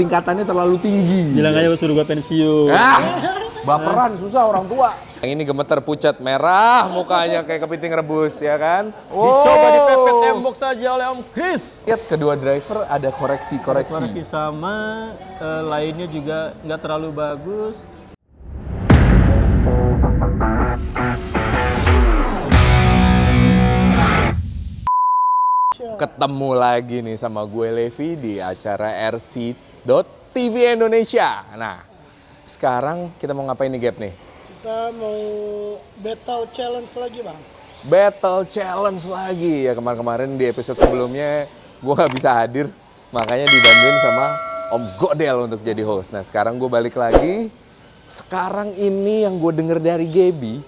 tingkatannya terlalu tinggi. Bilang aja suruh gua pensiun. Ah, baperan susah orang tua. Yang ini gemeter pucat merah mukanya kayak kepiting rebus ya kan. Dicoba Oh. dipepet tembok saja oleh Om Chris. Lihat kedua driver ada koreksi-koreksi. Koreksi sama eh, lainnya juga nggak terlalu bagus. Ketemu lagi nih sama gue Levi di acara RC.TV Indonesia. Nah, sekarang kita mau ngapain nih Gap nih? Kita mau battle challenge lagi bang. Battle Challenge lagi ya kemarin-kemarin di episode sebelumnya gue nggak bisa hadir makanya dibantuin sama Om Godel untuk jadi host. Nah sekarang gue balik lagi. Sekarang ini yang gue denger dari Gaby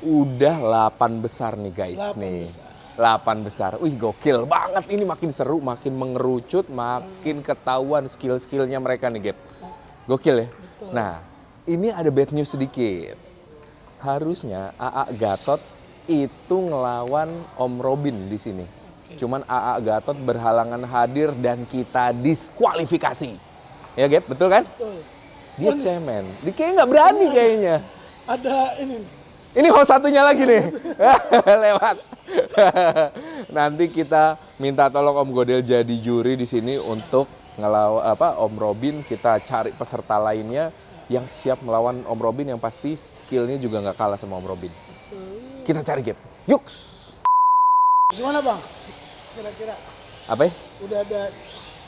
udah 8 besar nih guys Delapan nih. besar. 8 besar. Wih gokil banget ini makin seru, makin mengerucut, makin ketahuan skill-skillnya mereka nih Gap. Gokil ya. Nah ini ada bad news sedikit harusnya AA Gatot itu ngelawan Om Robin di sini. Cuman AA Gatot berhalangan hadir dan kita diskualifikasi. Ya Gap, betul kan? Dia cemen. Dia kayaknya nggak berani kayaknya. Ada ini. Ini host satunya lagi nih. Lewat. Nanti kita minta tolong Om Godel jadi juri di sini untuk ngelawan apa Om Robin kita cari peserta lainnya yang siap melawan Om Robin yang pasti skillnya juga nggak kalah sama Om Robin. Kita cari game. Yuks. Gimana bang? Kira-kira Apa ya? udah ada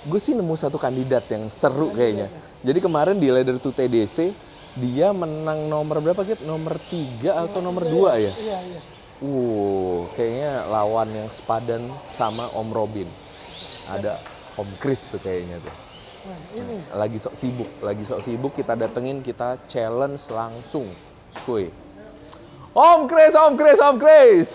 Gue sih nemu satu kandidat yang seru kayaknya. Jadi kemarin di Leader to TDC dia menang nomor berapa gitu? Nomor 3 atau nomor 2 ya? iya iya. Uh, kayaknya lawan yang sepadan sama Om Robin. Ada Om Chris tuh kayaknya tuh. Nah, ini Lagi sok sibuk, lagi sok sibuk kita datengin, kita challenge langsung. Skuy. Om Chris, Om Chris, Om Chris.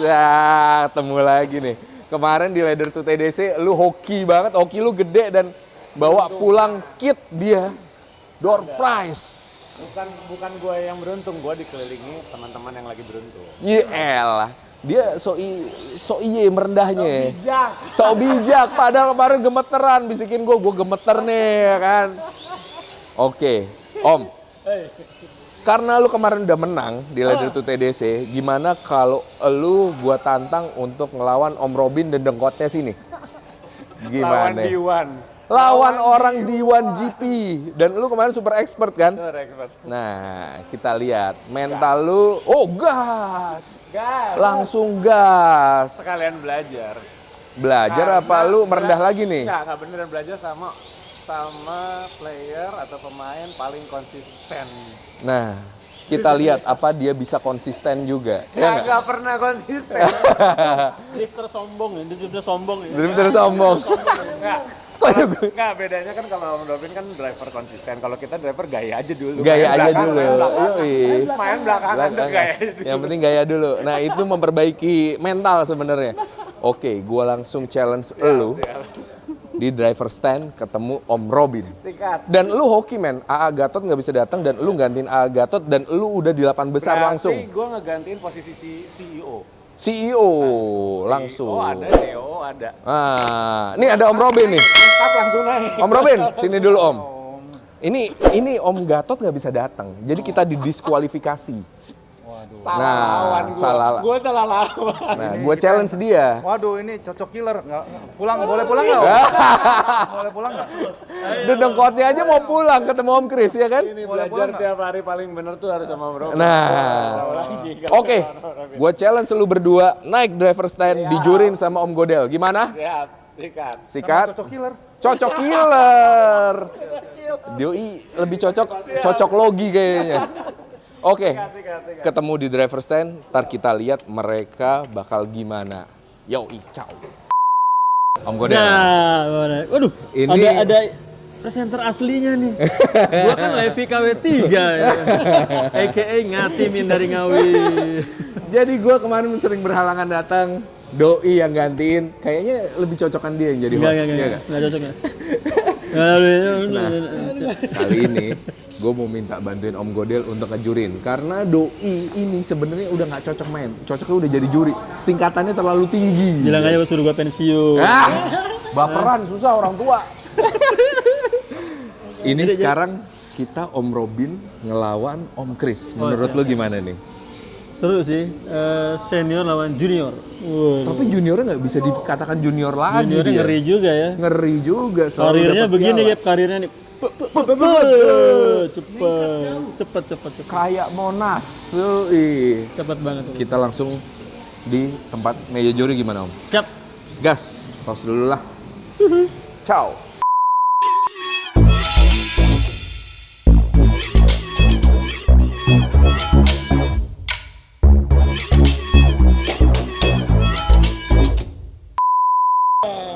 Ya, ketemu lagi nih. Kemarin di Leader to TDC lu hoki banget, hoki lu gede dan bawa pulang kit dia. Door prize. Bukan bukan gue yang beruntung, gue dikelilingi teman-teman yang lagi beruntung. Iya elah. Dia so, i, so iye merendahnya. Bijak. So bijak, padahal kemarin gemeteran bisikin gue, gue gemeter nih ya kan. Oke, Om. Karena lu kemarin udah menang di Leader to TDC, gimana kalau lu gua tantang untuk ngelawan Om Robin dan dengkotnya sini? Lawan Gimana? Diwan. Lawan orang di 1GP dan lu kemarin super expert kan? Itu rekor. Nah, kita lihat mental lu, oh gas, Gas. langsung gas. Sekalian belajar. Belajar apa Karena lu merendah lagi nih? Enggak, enggak beneran belajar sama sama player atau pemain paling konsisten. Nah, kita lihat apa dia bisa konsisten juga. Ya nggak? Enggak pernah konsisten. Drifter sombong ya, drifter sombong ya. Drifter sombong. Ya gue? Enggak, bedanya kan kalau Om Robin kan driver konsisten. Kalau kita driver gaya aja dulu. Gaya Main aja belakang, dulu. Main belakang, Yoi. main belakangan gaya dulu. Yang penting gaya dulu. Nah, itu memperbaiki mental sebenarnya. Oke, gua langsung challenge lu di driver stand ketemu Om Robin. Sikat. Dan lu hoki men, AA Gatot nggak bisa datang dan lu gantiin AA Gatot dan lu udah di 8 besar langsung. Berarti gue ngegantiin posisi si. CEO langsung. Oh ada, CEO ada. Ah, ini ada Om Robin nih. Tetap langsung naik. Om Robin, sini dulu Om. Ini ini Om Gatot nggak bisa datang, jadi kita didiskualifikasi. Salah Nah, lawan gue. salah- Gue salah lawan. Nah, gue challenge dia. Waduh ini cocok killer nggak pulang boleh pulang nggak? Boleh pulang nggak? Dedengkotnya aja mau pulang ketemu Om Chris ya kan? Ini belajar tiap hari paling bener tuh harus sama Bro. Nah, lagi. oke, gue challenge lu berdua naik driver stand dijurin sama Om Godel. Gimana? Siap, sikat. Sikat? Cocok killer. Cocok killer. Doi lebih cocok cocok logi kayaknya. Oke, sikat. ketemu di driver stand, ntar kita lihat mereka bakal gimana. Yo, ciao. Om Godel. Nah, waduh, Ini- ada ada presenter aslinya nih. Gua kan Levi KW3 ya. AKA Ngati dari Ngawi. Jadi gue kemarin sering berhalangan datang, Doi yang gantiin, kayaknya lebih cocokan dia yang jadi host. Enggak, enggak, enggak. nggak? Enggak cocok ya. Kali ini gue mau minta bantuin Om Godel untuk ngejurin karena Doi ini sebenarnya udah nggak cocok main, cocoknya udah jadi juri, tingkatannya terlalu tinggi. Bilang aja suruh gua pensiun. Ah, baperan susah orang tua. Ini sekarang kita Om Robin ngelawan Om Chris. Oh, Menurut lu gimana nih? Seru sih, eh, senior lawan junior. Wah, Tapi juniornya nggak bisa dikatakan junior lagi juniornya dia. ngeri juga ya. Ngeri juga. Karirnya begini ya, karirnya nih. Pe- pe- pe- pe- Cepet, cepet, cepet, cepet. Kayak Monas. Ui. Cepet banget. Kita langsung di tempat meja juri gimana Om? Cap. Gas, tos dulu lah. Ciao.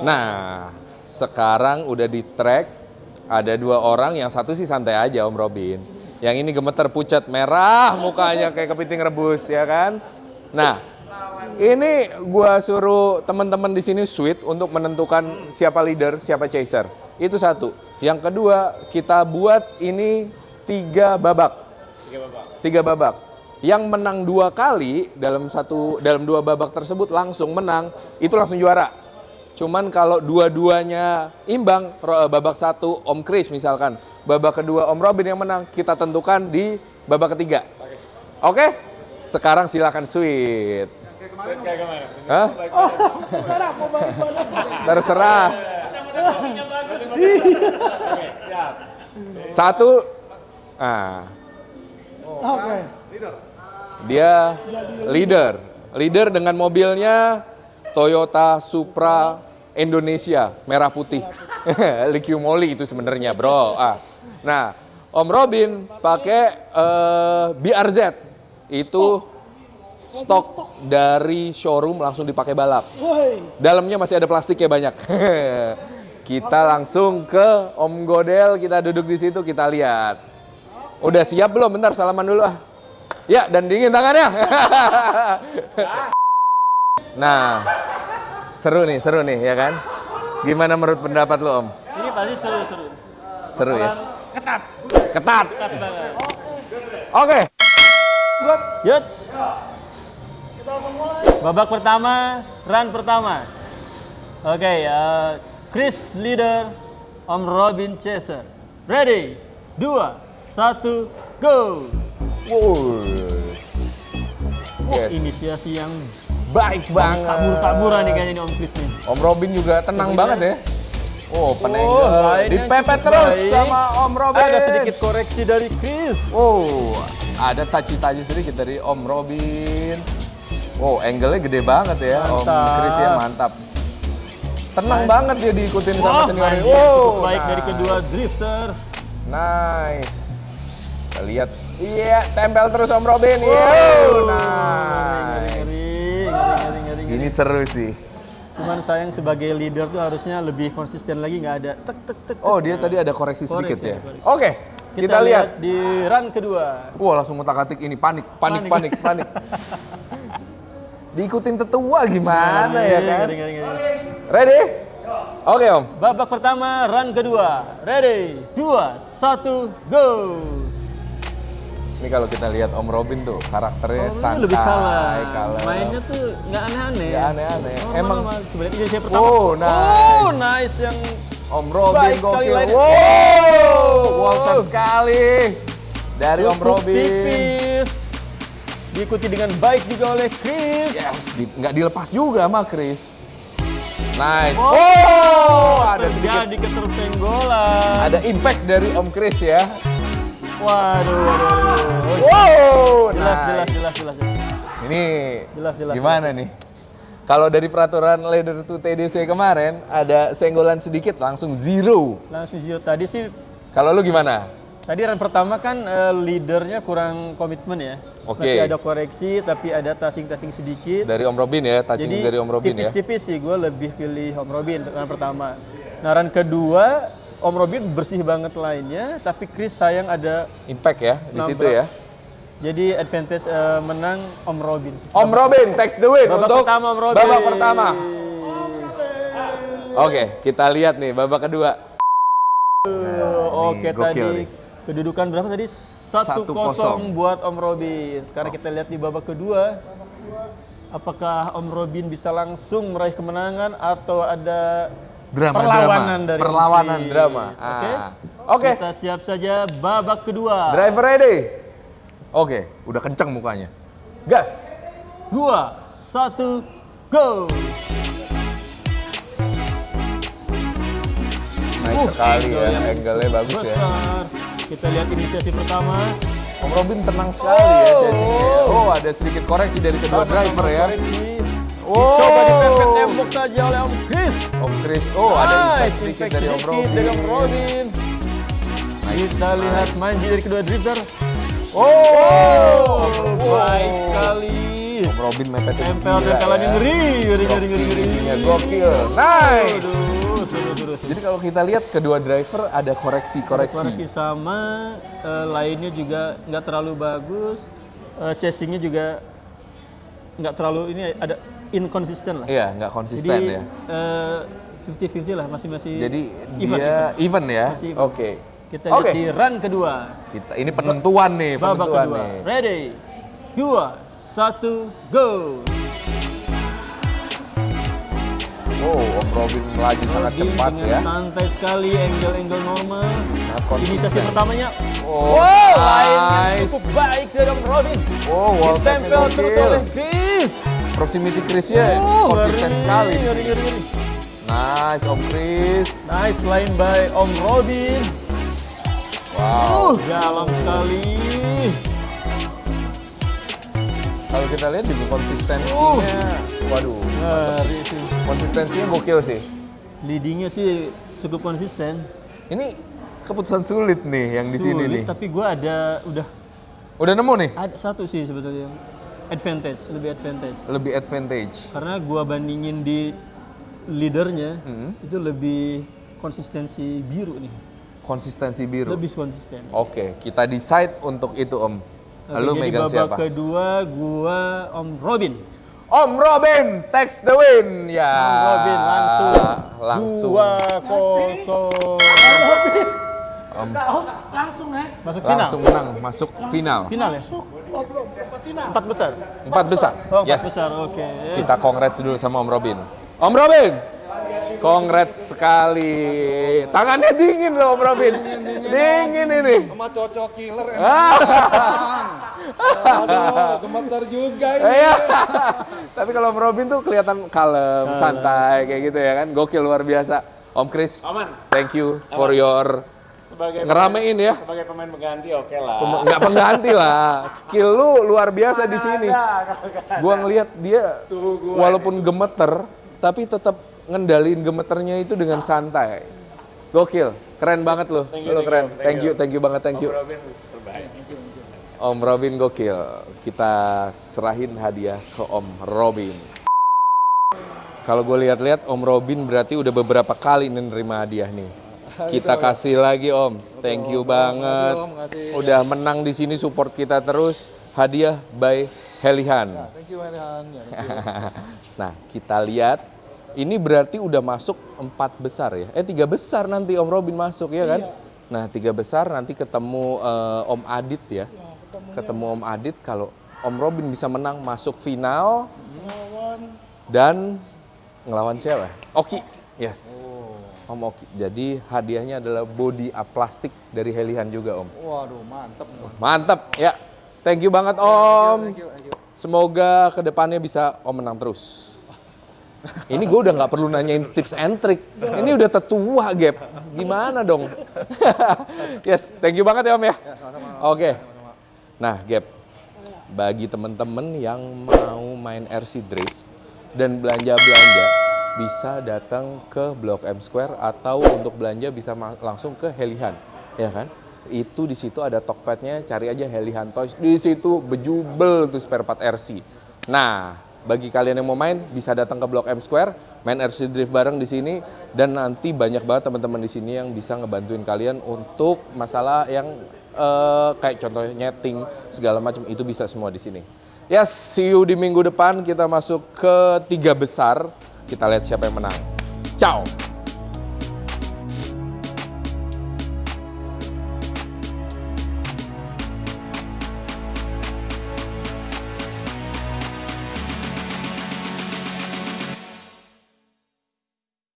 Nah, sekarang udah di track, ada dua orang, yang satu sih santai aja Om Robin. Yang ini gemeter pucat merah mukanya kayak kepiting rebus ya kan. Nah, ini gua suruh teman-teman di sini sweet untuk menentukan siapa leader, siapa chaser. Itu satu. Yang kedua, kita buat ini tiga babak. Tiga babak. Yang menang dua kali dalam satu dalam dua babak tersebut langsung menang, itu langsung juara. Cuman kalau dua-duanya imbang, ro- babak satu Om Chris misalkan, babak kedua Om Robin yang menang, kita tentukan di babak ketiga. Oke? Sekarang silakan sweet. Hah? Terserah mau balik-balik. Terserah. Satu. Ah, Oke. dia leader. Leader dengan mobilnya Toyota Supra Indonesia merah putih. Liquiu Moly itu sebenarnya, Bro. Ah. Nah, Om Robin pakai eh, BRZ. Itu stok dari showroom langsung dipakai balap. Dalamnya masih ada plastiknya banyak. kita langsung ke Om Godel, kita duduk di situ, kita lihat. Udah siap belum? Bentar, salaman dulu ah. Ya, dan dingin tangannya. nah, seru nih, seru nih, ya kan? Gimana menurut pendapat lu, Om? Ini pasti seru-seru. Seru ya? Ketat. Ketat. Oke. Yuts. Babak pertama, run pertama. Oke, eh, Chris leader, Om Robin chaser. Ready? Dua, satu, go. Wow. Oh, Yes. inisiasi yang Baik banget. kabur-kaburan nih kayaknya nih Om Chris nih. Om Robin juga tenang banget ya. Oh, penengel. lainnya Dipepet terus baik. sama Om Robin. Ada sedikit koreksi dari Chris. Oh, ada taci-taci sedikit dari Om Robin. Wow, angle-nya gede banget ya, Om Mantap. Chris ya mantap. Tenang banget dia diikutin sama Wah, seniornya. anjir, Wow, cukup baik dari nah. kedua drifter. Nice. Kita lihat. Iya, tempel terus Om Robin. Iya. Ngeri, Nice. ngeri, ngeri, ngeri, ngeri. Ini seru sih. Cuman sayang sebagai leader tuh harusnya lebih konsisten lagi nggak ada tek tek tek. Oh, dia tadi ada koreksi sedikit Koreksi, ya. Oke, kita, lihat. di run kedua. Wah, langsung ngutak-atik ini panik, panik, panik, panik. Diikutin tetua gimana ya kan? Ngeri, ngeri, ngeri. Ready? Oke, Om. Babak pertama, run kedua. Ready, dua, satu, go. Ini kalau kita lihat Om Robin tuh karakternya Oh, santai, lebih kalah. kalem. Mainnya tuh nggak aneh-aneh. Nggak aneh-aneh. Oh, Emang sebenarnya saya pertama. Oh, nice. Oh, nice yang Om Robin Baik gokil. Wow, Walter sekali dari Om cukup Robin. tipis. Diikuti dengan baik juga oleh Chris. Yes, di- nggak dilepas juga sama Chris. Nice. Oh, Oh, ada sedikit ketersenggolan. ada impact dari Om Chris ya. Waduh, waduh, waduh. Wow, Jelas, nice. jelas, jelas, jelas. Ini Jelas, jelas, gimana nih? Kalau dari peraturan leader to TDC kemarin ada senggolan sedikit langsung zero. Langsung zero. Tadi sih, Kalau lu gimana? tadi run pertama kan eh, leadernya kurang komitmen ya. Oke. Masih ada koreksi, tapi ada touching-touching sedikit. Dari Om Robin ya, touching Jadi dari Om Robin ya. tipis-tipis sih gue lebih pilih Om Robin run pertama. Nah run kedua Om Robin bersih banget lainnya, tapi Chris sayang ada Impact ya di situ ya. jadi advantage eh, menang Om Robin. Om Robin takes the win Babak untuk pertama Om Robin. babak pertama. Oke, kita lihat nih babak kedua. Oke Nih, gokil tadi nih. kedudukan berapa tadi? 1-0 1-0. buat Om Robin. Sekarang kita lihat di babak kedua. Apakah Om Robin bisa langsung meraih kemenangan atau ada Drama, perlawanan drama. dari Perlawanan Chris? drama. Oke. Ah. Oke. Kita siap saja babak kedua. Driver ready. Oke, udah kenceng mukanya. Gas. Dua, satu, go. Naik sekali ya, angle-nya bagus ya. Besar. Kita lihat inisiasi pertama. Om Robin tenang sekali ya chasingnya. Oh, ada sedikit koreksi dari kedua driver ya. Oh. Coba ditempel tembok saja oleh Om Chris. Om Chris. Oh, ada Nice, impact sedikit dari Om Robin. dari Om Robin. Kita lihat manji dari kedua drifter. Oh, Baik sekali. Om Robin mepetnya Tempel tempelan ya. ngeri, ngeri, ngeri, ngeri, ngeri. Gokil. Nice. Aduh, seru, seru. Jadi kalau kita lihat kedua driver ada koreksi-koreksi. Koreksi sama eh, lainnya juga nggak terlalu bagus. Eh, chasingnya juga nggak terlalu ini ada inconsistent lah. Iya, nggak Jadi konsisten ya. eh, 50-50 lah masih masih. Jadi even, dia even, ya. Masih even. Oke. Kita Oke. lihat di run kedua. Kita ini penentuan nih, Babak penentuan kedua. nih. Ready? Dua, satu, go. Oh, Om Robin melaju sangat cepat ya. santai sekali, angle-angle normal. Konsisten. Inisiasi pertamanya. Oh, wow, nice. cukup baik dari Om Robin. Oh, wall Tempel terus oleh Chris. Proximity Chris-nya Oh, konsisten ngeri, sekali. Ngeri, ngeri, ngeri. Nice, Om Chris. Nice line by Om Robin. Wow. Uh, dalam sekali. Kalau kita lihat juga konsistensinya, waduh, Ngeri sih. konsistensinya gokil sih. Leadingnya sih cukup konsisten. Ini keputusan sulit nih yang di sini Sulit, nih. tapi gue ada udah Udah nemu nih? ada satu sih sebetulnya advantage, lebih advantage. Lebih advantage. Karena gua bandingin di leadernya Hmm. itu lebih konsistensi biru nih, Konsistensi biru. lebih konsisten. Oke, kita decide untuk itu Om. Lalu jadi megang babak siapa? kedua gua Om Robin. Om Robin, takes the win. Ya. Om Robin langsung Langsung. dua kosong Om Oh, langsung ya. masuk final. langsung menang, masuk final. Final ya? Masuk. Empat final. Empat besar. Empat besar. Oh, empat yes. besar. Oke. Kita congrats dulu sama Om Robin. Om Robin, congrats sekali. Tangannya dingin loh Om Robin. Dingin ini. Sama cocok killer. Ah. Aduh, gemeter juga ini. Iya. Tapi kalau Om Robin tuh kelihatan kalem, santai kayak gitu ya kan. Gokil luar biasa. Om Chris, Aman. thank you for your Sebagai ngeramein ya. sebagai pemain pengganti oke lah. Pem- Nggak pengganti lah. Skill lu luar biasa di sini. Gua ngelihat dia walaupun gemeter, tapi tetap ngendalin gemeternya itu dengan santai. Gokil, keren banget lu. Lu keren. Thank you, thank you banget, thank you. Robin terbaik. Om Robin gokil. Kita serahin hadiah ke Om Robin. Kalau gue lihat-lihat Om Robin berarti udah beberapa kali nih nerima hadiah nih. Kita kasih lagi Om. Thank you banget. Om. Udah menang di sini support kita terus. Hadiah by Helihan. Thank you, Elihan. Ya, thank you. Nah, kita lihat ini berarti udah masuk empat besar ya. Eh tiga besar nanti Om Robin masuk ya kan? Nah tiga besar nanti ketemu eh, Om Adit ya. Ketemu Om Adit kalau Om Robin bisa menang masuk final dan ngelawan siapa? Oki. Yes. Om Oki. Jadi hadiahnya adalah body up plastik dari Helihan juga Om. Waduh, mantep. Mantap ya. Thank you banget Om. Thank you, thank you. Semoga ke depannya bisa Om menang terus. Ini gue udah nggak perlu nanyain tips and trick. Ini udah tetua, Gap. Gimana dong? yes, thank you banget ya Om ya. Oke. Nah, Gap. Bagi temen-temen yang mau main RC Drift dan belanja-belanja, bisa datang ke Blok M Square atau untuk belanja bisa langsung ke Helihan, ya kan? Itu di situ ada Tokpednya, cari aja Helihan Toys. Di situ bejubel tuh spare part RC. Nah, bagi kalian yang mau main bisa datang ke Blok M Square, main RC Drift bareng di sini dan nanti banyak banget teman-teman di sini yang bisa ngebantuin kalian untuk masalah yang eh, kayak contohnya nyeting segala macam itu bisa semua di sini. Yes, see you di minggu depan kita masuk ke tiga besar. Kita lihat siapa yang menang. Ciao.